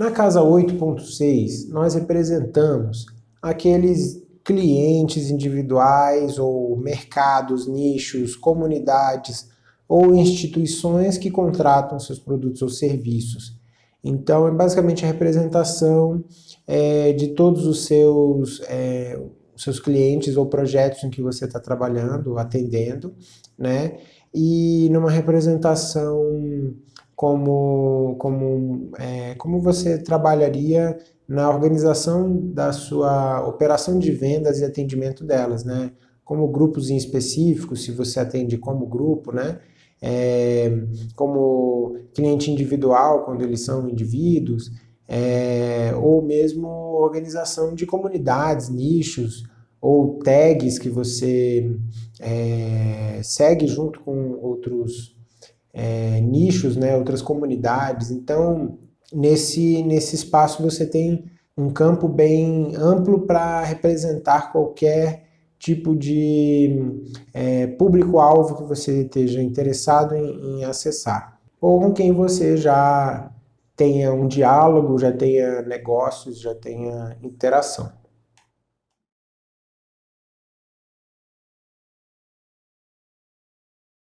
Na casa 8.6, nós representamos aqueles clientes individuais ou mercados, nichos, comunidades ou instituições que contratam seus produtos ou serviços. Então, é basicamente a representação é, de todos os seus, é, seus clientes ou projetos em que você está trabalhando, atendendo, né? E numa representação como, como, é, como você trabalharia na organização da sua operação de vendas e atendimento delas, né? Como grupos em específico, se você atende como grupo, né? É, como cliente individual, quando eles são indivíduos, é, ou mesmo organização de comunidades, nichos, ou tags que você é, segue junto com outros é, nichos, né, outras comunidades. Então, nesse, nesse espaço você tem um campo bem amplo para representar qualquer tipo de é, público-alvo que você esteja interessado em, em acessar. Ou com quem você já tenha um diálogo, já tenha negócios, já tenha interação.